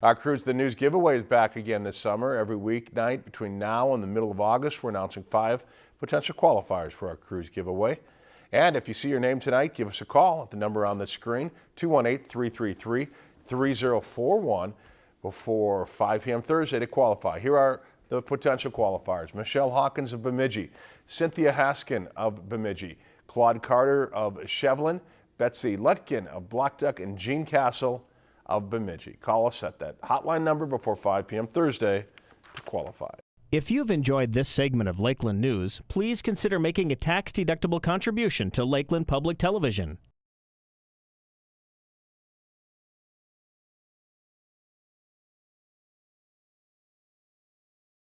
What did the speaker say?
Our Cruise the News giveaway is back again this summer. Every weeknight between now and the middle of August, we're announcing five potential qualifiers for our cruise giveaway. And if you see your name tonight, give us a call at the number on the screen, 218-333-3041 before 5 p.m. Thursday to qualify. Here are the potential qualifiers. Michelle Hawkins of Bemidji, Cynthia Haskin of Bemidji, Claude Carter of Shevlin, Betsy Lutkin of Blackduck, and Jean Castle of Bemidji. Call us at that hotline number before 5 p.m. Thursday to qualify. If you've enjoyed this segment of Lakeland News, please consider making a tax-deductible contribution to Lakeland Public Television.